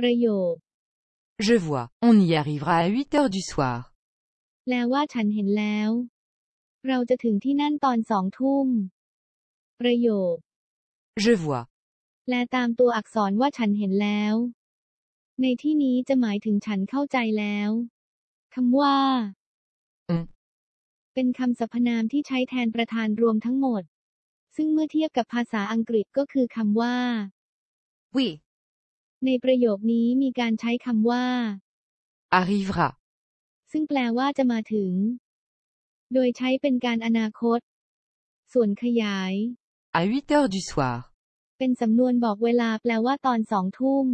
ประโยค Je vois, on y arrivera à 8 heures du soir. แปลว่าฉันเห็นแล้ว เราจะถึงที่นั่นตอนสองทุ่ม ประโยค Je vois. แปลตามตัวอักษรว่าฉันเห็นแล้ว ในที่นี้จะหมายถึงฉันเข้าใจแล้วคำว่าอืมเป็นคำสรรพนามที่ใช้แทนประธานรวมทั้งหมด ซึ่งเมื่อเทียบกับภาษาอังกฤษก็คือคำว่า Oui. ในประโยคนี้มีการใช้คำว่า Arrivera. ซึ่งแปลว่าจะมาถึง โดยใช้เป็นการอนาคต ส่วนขยาย À 8 heures du soir. เป็นสำนวนบอกเวลาแปลว่าตอนสองทุ่ม